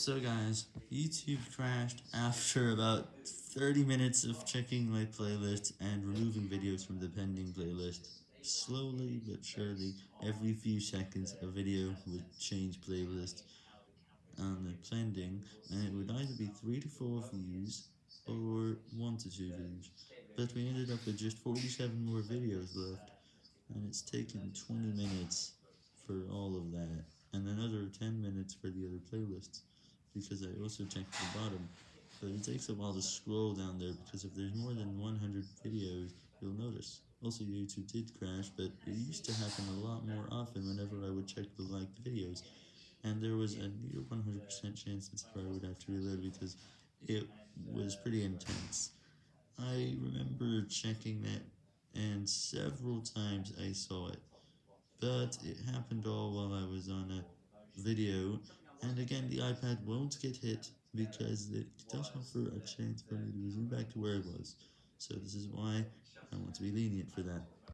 So guys, YouTube crashed after about 30 minutes of checking my playlist and removing videos from the pending playlist. Slowly but surely, every few seconds a video would change playlist on the pending, and it would either be 3 to 4 views or 1 to 2 views. But we ended up with just 47 more videos left, and it's taken 20 minutes for all of that, and another 10 minutes for the other playlists because I also checked the bottom, but it takes a while to scroll down there because if there's more than 100 videos, you'll notice. Also, YouTube did crash, but it used to happen a lot more often whenever I would check the liked videos, and there was a near 100% chance that I would have to reload because it was pretty intense. I remember checking that, and several times I saw it, but it happened all while I was on a video, and again, the iPad won't get hit because it does offer a chance for me to resume back to where it was. So this is why I want to be lenient for that.